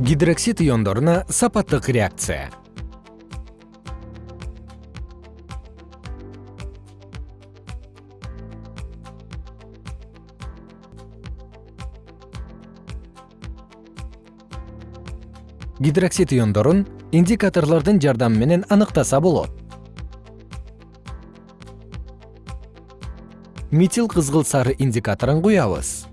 гидроксид иондоруна сапаттык реакция. Гидроксид иондорун индикаторлордун жардамы менен аныктаса болот. Метил кызгыл сары индикаторун куябыз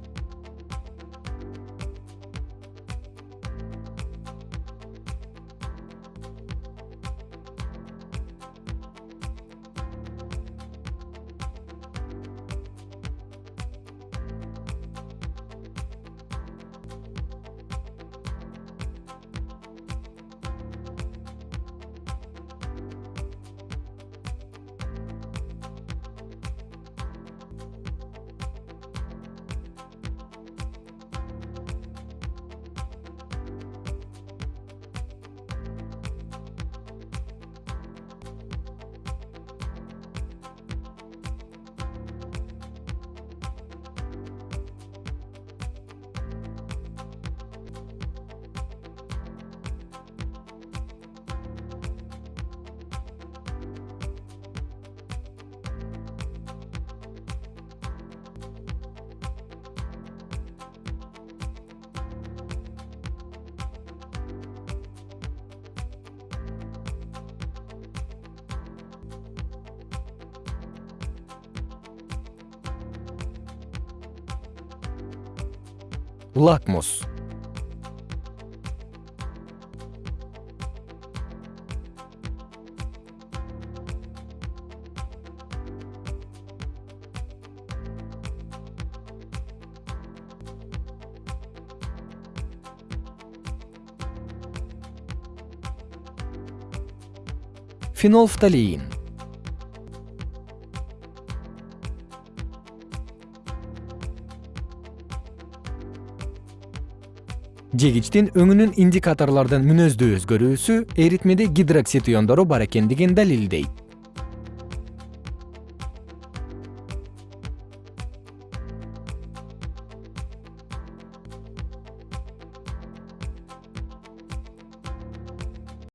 лакмус. Фенолфталеин жегичтин өңүнүн индикаторлордун мүнөздүү өзгөрүүсү эритмеде гидроксид иондору бар экендигин далилдейт